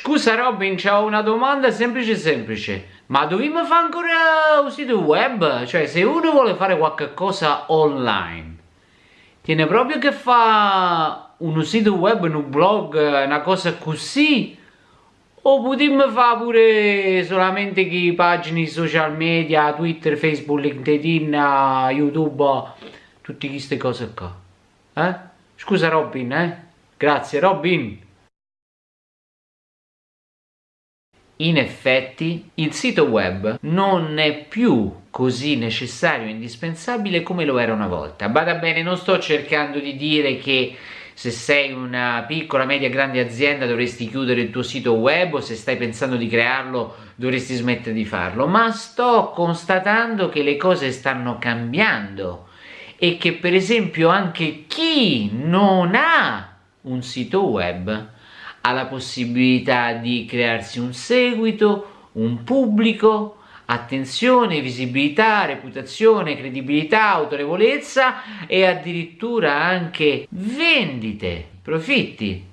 Scusa Robin, c'ho una domanda semplice semplice. Ma dobbiamo fare ancora un sito web? Cioè, se uno vuole fare qualche cosa online, tiene proprio che fa un sito web, un blog, una cosa così? O potremmo fare pure solamente che pagine social media, Twitter, Facebook, LinkedIn, YouTube, tutte queste cose qua? Eh? Scusa Robin, eh? Grazie Robin. In effetti il sito web non è più così necessario e indispensabile come lo era una volta. Bada bene, non sto cercando di dire che se sei una piccola, media, grande azienda dovresti chiudere il tuo sito web o se stai pensando di crearlo dovresti smettere di farlo, ma sto constatando che le cose stanno cambiando e che per esempio anche chi non ha un sito web ha la possibilità di crearsi un seguito, un pubblico, attenzione, visibilità, reputazione, credibilità, autorevolezza e addirittura anche vendite, profitti.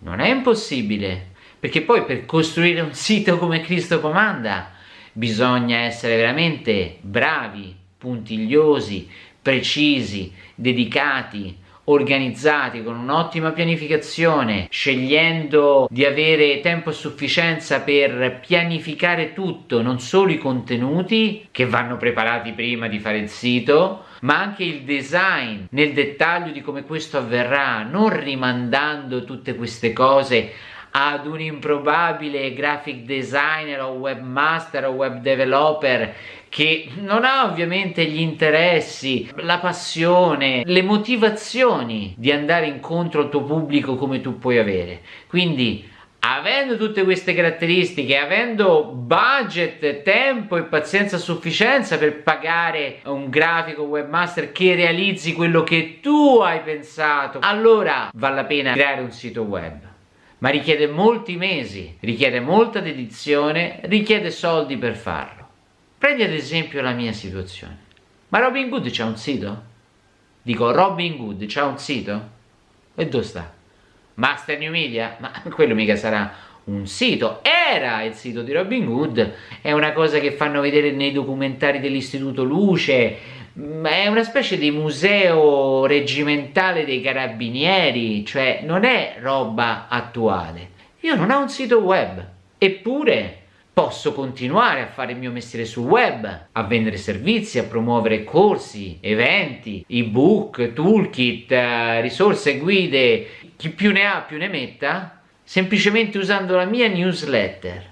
Non è impossibile, perché poi per costruire un sito come Cristo comanda bisogna essere veramente bravi, puntigliosi, precisi, dedicati, organizzati con un'ottima pianificazione, scegliendo di avere tempo a sufficienza per pianificare tutto, non solo i contenuti che vanno preparati prima di fare il sito, ma anche il design nel dettaglio di come questo avverrà, non rimandando tutte queste cose ad un improbabile graphic designer o webmaster o web developer che non ha ovviamente gli interessi, la passione, le motivazioni di andare incontro al tuo pubblico come tu puoi avere. Quindi avendo tutte queste caratteristiche, avendo budget, tempo e pazienza a sufficienza per pagare un grafico webmaster che realizzi quello che tu hai pensato, allora vale la pena creare un sito web. Ma richiede molti mesi, richiede molta dedizione, richiede soldi per farlo. Prendi ad esempio la mia situazione. Ma Robin Good c'ha un sito? Dico, Robin Good c'ha un sito? E dove sta? Master New Media? Ma quello mica sarà un sito. Era il sito di Robin Good, è una cosa che fanno vedere nei documentari dell'Istituto Luce, è una specie di museo reggimentale dei carabinieri, cioè non è roba attuale. Io non ho un sito web, eppure posso continuare a fare il mio mestiere sul web, a vendere servizi, a promuovere corsi, eventi, ebook, toolkit, eh, risorse, guide, chi più ne ha più ne metta, semplicemente usando la mia newsletter,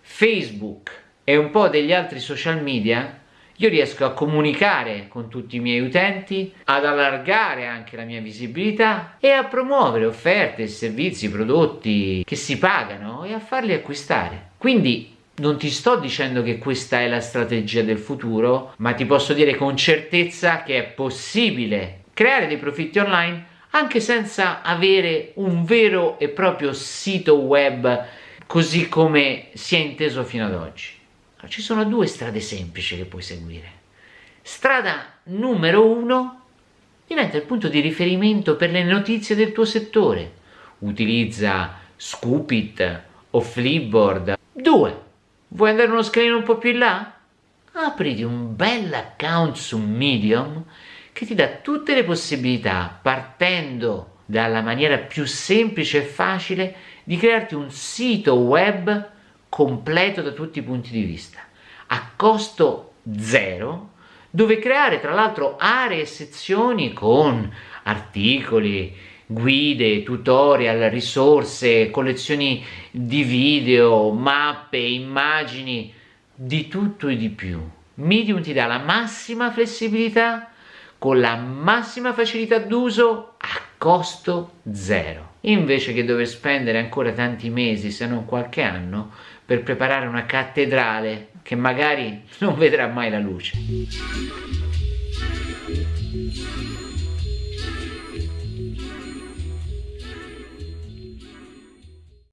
Facebook e un po' degli altri social media, io riesco a comunicare con tutti i miei utenti, ad allargare anche la mia visibilità e a promuovere offerte, servizi, prodotti che si pagano e a farli acquistare. Quindi non ti sto dicendo che questa è la strategia del futuro, ma ti posso dire con certezza che è possibile creare dei profitti online anche senza avere un vero e proprio sito web così come si è inteso fino ad oggi. Ci sono due strade semplici che puoi seguire. Strada numero uno diventa il punto di riferimento per le notizie del tuo settore. Utilizza Scoopit o Flipboard. Due, Vuoi andare uno scalino un po' più in là? Apriti un bel account su Medium che ti dà tutte le possibilità, partendo dalla maniera più semplice e facile, di crearti un sito web completo da tutti i punti di vista, a costo zero, dove creare tra l'altro aree e sezioni con articoli, guide, tutorial, risorse, collezioni di video, mappe, immagini, di tutto e di più. Medium ti dà la massima flessibilità con la massima facilità d'uso a costo zero. Invece che dover spendere ancora tanti mesi, se non qualche anno, per preparare una cattedrale che magari non vedrà mai la luce.